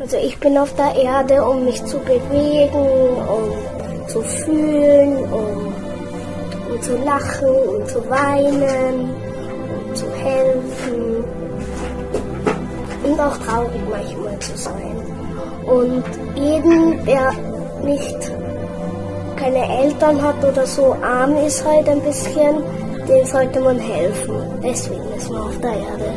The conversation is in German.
Also ich bin auf der Erde, um mich zu bewegen, um zu fühlen, um, um zu lachen, um zu weinen, um zu helfen und auch traurig manchmal zu sein. Und jeden, der nicht keine Eltern hat oder so arm ist halt ein bisschen, dem sollte man helfen. Deswegen ist man auf der Erde.